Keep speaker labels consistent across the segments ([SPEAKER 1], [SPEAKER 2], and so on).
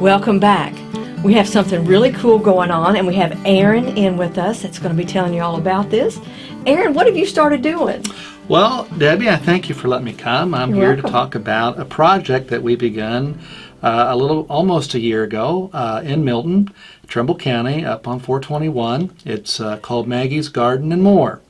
[SPEAKER 1] Welcome back. We have something really cool going on, and we have Aaron in with us that's going to be telling you all about this. Aaron, what have you started doing?
[SPEAKER 2] Well, Debbie, I thank you for letting me come. I'm
[SPEAKER 1] You're
[SPEAKER 2] here
[SPEAKER 1] welcome.
[SPEAKER 2] to talk about a project that we begun uh, a little, almost a year ago uh, in Milton, Trimble County, up on 421. It's uh, called Maggie's Garden and More.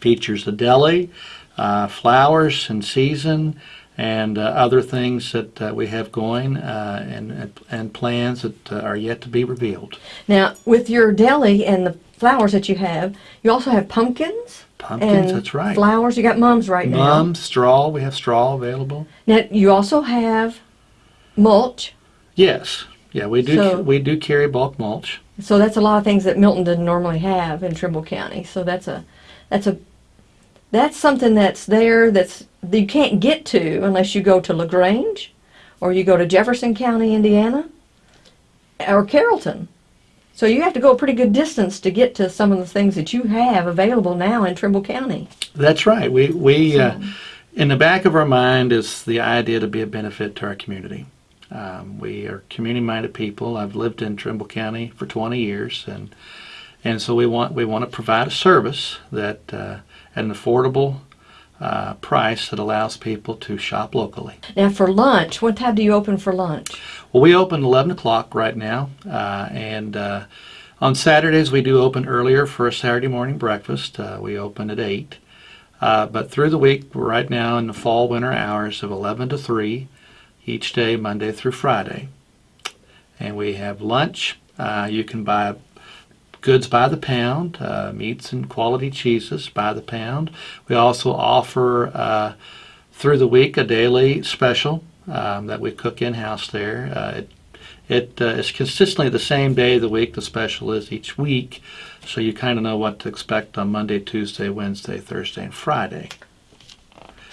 [SPEAKER 2] Features a deli, uh, flowers in season, and uh, other things that uh, we have going uh, and, and plans that uh, are yet to be revealed.
[SPEAKER 1] Now, with your deli and the flowers that you have, you also have pumpkins.
[SPEAKER 2] Pumpkins, that's right.
[SPEAKER 1] Flowers. You got mums right now.
[SPEAKER 2] Mums, straw, we have straw available.
[SPEAKER 1] Now, you also have mulch.
[SPEAKER 2] Yes, yeah, we do.
[SPEAKER 1] So-
[SPEAKER 2] we do carry bulk mulch.
[SPEAKER 1] So that's a lot of things that Milton doesn't normally have in Trimble County. So that's a that's a that's something that's there that's that you can't get to unless you go to Lagrange or you go to Jefferson County, Indiana, or Carrollton. So you have to go a pretty good distance to get to some of the things that you have available now in Trimble County.
[SPEAKER 2] That's right. We we uh, in the back of our mind is the idea to be a benefit to our community. Um, we are community-minded people. I've lived in Trimble County for 20 years, and and so we want we want to provide a service that uh, at an affordable uh, price that allows people to shop locally.
[SPEAKER 1] Now for lunch, what time do you open for lunch?
[SPEAKER 2] Well, we open 11 o'clock right now, uh, and uh, on Saturdays we do open earlier for a Saturday morning breakfast. Uh, we open at 8. Uh, but through the week, we're right now in the fall winter hours of 11 to 3, each day, Monday through Friday. And we have lunch. Uh, you can buy goods by the pound, uh, meats and quality cheeses by the pound. We also offer uh, through the week a daily special um, that we cook in house there. Uh, it it uh, is consistently the same day of the week the special is each week, so you kind of know what to expect on Monday, Tuesday, Wednesday, Thursday, and Friday.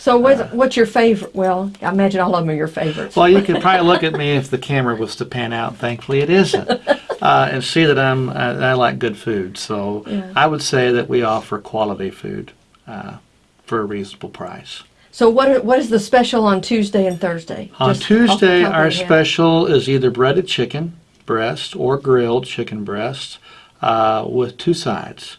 [SPEAKER 1] So what's, what's your favorite? Well, I imagine all of them are your favorites.
[SPEAKER 2] Well, you could probably look at me if the camera was to pan out. Thankfully, it isn't, uh, and see that I'm I, I like good food. So
[SPEAKER 1] Yeah.
[SPEAKER 2] I would say that we offer quality food uh, for a reasonable price.
[SPEAKER 1] So what are, what is the special on Tuesday and Thursday?
[SPEAKER 2] On
[SPEAKER 1] Just
[SPEAKER 2] Tuesday, our
[SPEAKER 1] head.
[SPEAKER 2] special is either breaded chicken breast or grilled chicken breast uh, with two sides.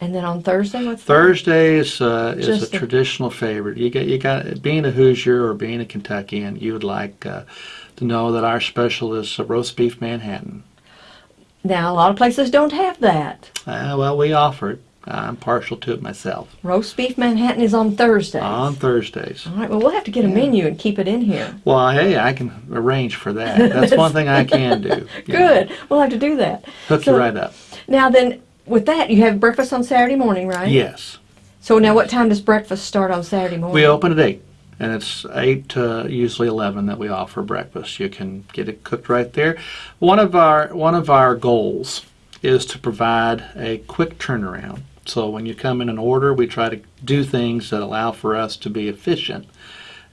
[SPEAKER 1] And then on Thursday, what's?
[SPEAKER 2] Thursday is uh, is
[SPEAKER 1] Just
[SPEAKER 2] a traditional favorite. You got you got being a Hoosier or being a Kentuckian, you would like uh, to know that our special is a roast beef Manhattan.
[SPEAKER 1] Now a lot of places don't have that.
[SPEAKER 2] Uh, well, we offer it. I'm partial to it myself.
[SPEAKER 1] Roast beef Manhattan is on Thursdays.
[SPEAKER 2] On Thursdays.
[SPEAKER 1] All right. Well, we'll have to get a menu and keep it in here.
[SPEAKER 2] Well, hey, I can arrange for that. That's one thing I can do. you know.
[SPEAKER 1] Good. We'll have to do that.
[SPEAKER 2] Hook
[SPEAKER 1] So-
[SPEAKER 2] you right up.
[SPEAKER 1] Now then, with that, you have breakfast on Saturday morning, right?
[SPEAKER 2] Yes.
[SPEAKER 1] So now, what time does breakfast start on Saturday morning?
[SPEAKER 2] We open at 8, and it's 8 to usually 11 that we offer breakfast. You can get it cooked right there. One of our, one of our goals is to provide a quick turnaround. So when you come in and order, we try to do things that allow for us to be efficient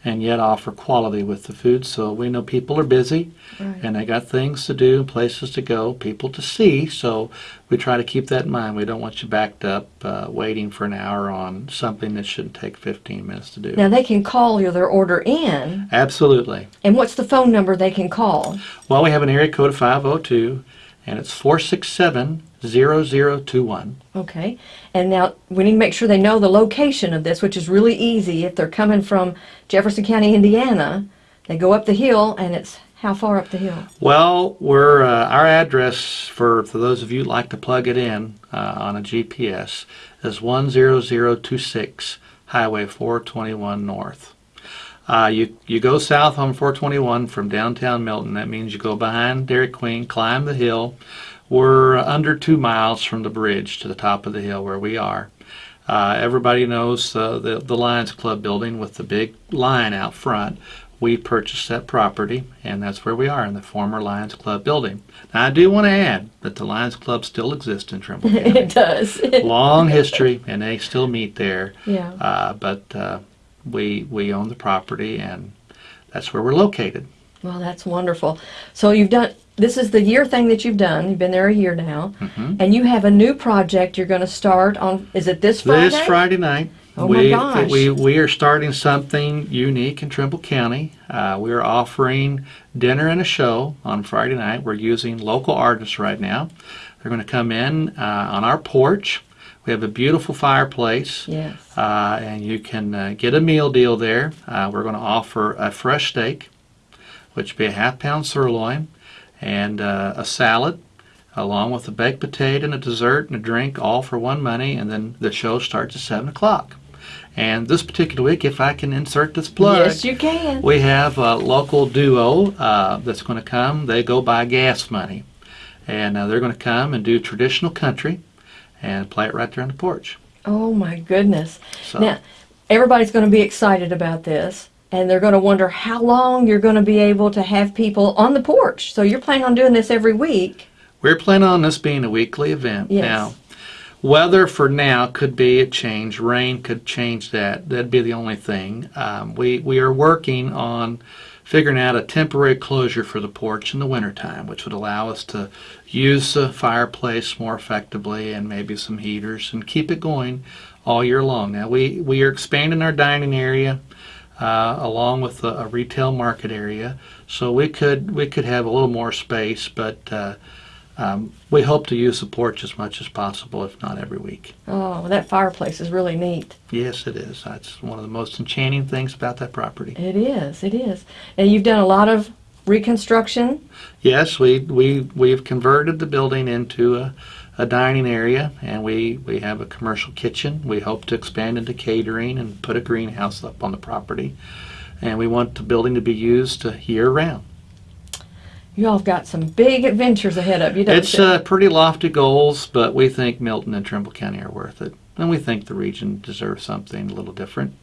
[SPEAKER 2] and yet offer quality with the food. So we know people are busy
[SPEAKER 1] Right.
[SPEAKER 2] and they got things to do, places to go, people to see. So we try to keep that in mind. We don't want you backed up uh, waiting for an hour on something that shouldn't take 15 minutes to do.
[SPEAKER 1] Now they can call your their order in,
[SPEAKER 2] Absolutely.
[SPEAKER 1] and what's the phone number they can call?
[SPEAKER 2] Well, we have an area code of 502, and it's 467 0021.
[SPEAKER 1] Okay. And now we need to make sure they know the location of this, which is really easy. If they're coming from Jefferson County, Indiana, they go up the hill, and it's how far up the hill?
[SPEAKER 2] Well, we're uh, our address for, for those of you who like to plug it in uh, on a GPS is 10026 Highway 421 North. Uh, you you go south on 421 from downtown Milton. That means you go behind Dairy Queen, climb the hill. We're under two miles from the bridge to the top of the hill where we are. Uh, everybody knows uh, the the Lions Club building with the big lion out front. We purchased that property, and that's where we are in the former Lions Club building. Now, I do want to add that the Lions Club still exists in Trimble County.
[SPEAKER 1] it does.
[SPEAKER 2] Long history, and they still meet there.
[SPEAKER 1] yeah.
[SPEAKER 2] Uh, but uh, we we own the property, and that's where we're located.
[SPEAKER 1] Well, that's wonderful. So you've done. This is the year thing that you've done. You've been there a year now,
[SPEAKER 2] Mhm.
[SPEAKER 1] and you have a new project you're going to start on. Is it this Friday?
[SPEAKER 2] This Friday night,
[SPEAKER 1] Oh my
[SPEAKER 2] we,
[SPEAKER 1] gosh.
[SPEAKER 2] We, we are starting something unique in Trimble County. Uh, we are offering dinner and a show on Friday night. We're using local artists right now. They're going to come in uh, on our porch. We have a beautiful fireplace,
[SPEAKER 1] Yes.
[SPEAKER 2] uh, and you can uh, get a meal deal there. Uh, we're going to offer a fresh steak, which would be a half pound sirloin, and uh, a salad, along with a baked potato and a dessert and a drink, all for one money. And then the show starts at seven o'clock. And this particular week, if I can insert this plug,
[SPEAKER 1] Yes, you can.
[SPEAKER 2] we have a local duo uh, that's going to come. They go by gas money, and uh, they're going to come and do traditional country and play it right there on the porch.
[SPEAKER 1] Oh my goodness.
[SPEAKER 2] So
[SPEAKER 1] Now, everybody's going to be excited about this, and they're going to wonder how long you're going to be able to have people on the porch. So you're planning on doing this every week.
[SPEAKER 2] we're planning on this being a weekly event.
[SPEAKER 1] Yes.
[SPEAKER 2] Now, weather for now could be a change. Rain could change that. That'd be the only thing. Um, we we are working on figuring out a temporary closure for the porch in the wintertime, which would allow us to use the fireplace more effectively and maybe some heaters and keep it going all year long. Now we, we are expanding our dining area uh, along with a, a retail market area, so we could we could have a little more space, but uh, um, we hope to use the porch as much as possible, if not every week.
[SPEAKER 1] Oh, that fireplace is really neat.
[SPEAKER 2] Yes, it is. That's one of the most enchanting things about that property.
[SPEAKER 1] It is. It is. And you've done a lot of reconstruction.
[SPEAKER 2] Yes, we we we've converted the building into a, a dining area, and we we have a commercial kitchen. We hope to expand into catering and put a greenhouse up on the property, and we want the building to be used year round.
[SPEAKER 1] You all have got some big adventures ahead of you, don't
[SPEAKER 2] It's
[SPEAKER 1] you?
[SPEAKER 2] uh, pretty lofty goals, but we think Milton and Trimble County are worth it, and we think the region deserves something a little different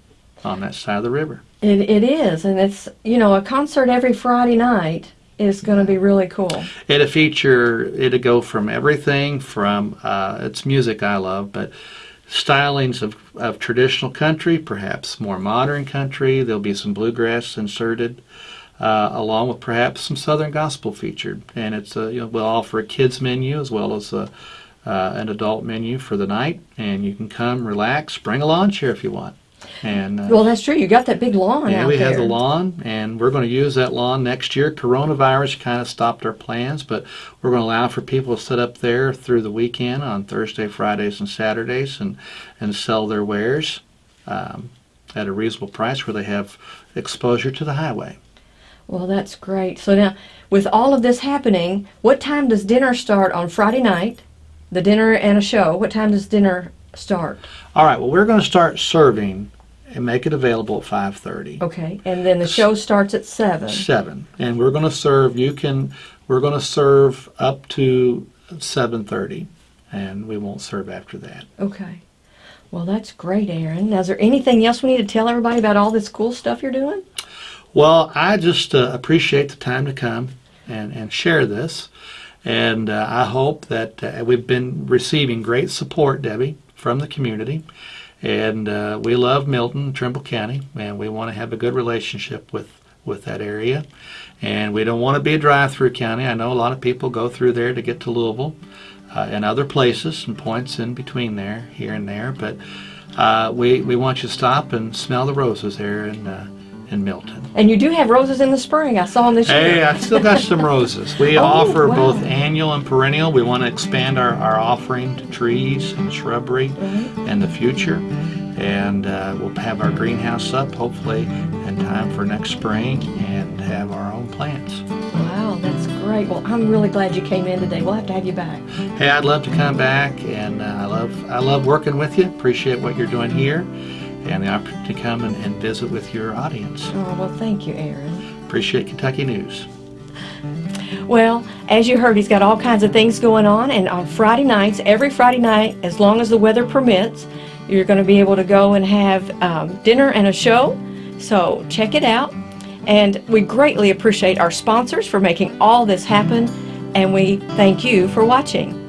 [SPEAKER 2] on that side of the river.
[SPEAKER 1] It, it is, and it's you know a concert every Friday night is going to be really cool.
[SPEAKER 2] It'll feature, it'll go from everything from, uh, it's music I love, but stylings of, of traditional country, perhaps more modern country. There'll be some bluegrass inserted, uh, along with perhaps some southern gospel featured. And it's, a, you know, we'll offer a kids menu as well as a, uh, an adult menu for the night. And you can come, relax, bring a lawn chair if you want. And uh,
[SPEAKER 1] Well, that's true. You got that big lawn
[SPEAKER 2] yeah,
[SPEAKER 1] out
[SPEAKER 2] we
[SPEAKER 1] there.
[SPEAKER 2] have the lawn, and we're going to use that lawn next year. Coronavirus kind of stopped our plans, but we're going to allow for people to sit up there through the weekend on Thursday, Fridays, and Saturdays, and and sell their wares um, at a reasonable price where they have exposure to the highway.
[SPEAKER 1] Well, that's great. So now, with all of this happening, what time does dinner start on Friday night? The dinner and a show. What time does dinner start?
[SPEAKER 2] All right. Well, we're going to start serving and make it available at 5:30.
[SPEAKER 1] Okay, and then the show starts at seven.
[SPEAKER 2] Seven, and we're going to serve. You can. We're going to serve up to 7:30, and we won't serve after that.
[SPEAKER 1] Okay. Well, that's great, Aaron. Now, is there anything else we need to tell everybody about all this cool stuff you're doing?
[SPEAKER 2] Well, I just uh, appreciate the time to come and, and share this. And uh, I hope that uh, we've been receiving great support, Debbie, from the community. And uh, we love Milton, Trimble County, and we want to have a good relationship with, with that area. And we don't want to be a drive through county. I know a lot of people go through there to get to Louisville uh, and other places and points in between there, here and there. But uh, we, we want you to stop and smell the roses there in, uh, in Milton.
[SPEAKER 1] And you do have roses in the spring. I saw them this
[SPEAKER 2] Hey,
[SPEAKER 1] year.
[SPEAKER 2] I still got some roses. We
[SPEAKER 1] Oh,
[SPEAKER 2] offer
[SPEAKER 1] wow.
[SPEAKER 2] both annual and perennial. We want to expand our, our offering to trees and shrubbery
[SPEAKER 1] Right.
[SPEAKER 2] in the future. And uh, we'll have our greenhouse up hopefully in time for next spring and have our own plants.
[SPEAKER 1] Wow, that's great. Well, I'm really glad you came in today. We'll have to have you back.
[SPEAKER 2] Hey, I'd love to come back and uh, I love I love working with you. Appreciate what you're doing here and the opportunity to come and, and visit with your audience.
[SPEAKER 1] Oh, well, thank you, Aaron.
[SPEAKER 2] Appreciate Kentucky News.
[SPEAKER 1] Well, as you heard, he's got all kinds of things going on, and on Friday nights, every Friday night, as long as the weather permits, you're going to be able to go and have um, dinner and a show. So check it out. And we greatly appreciate our sponsors for making all this happen, and we thank you for watching.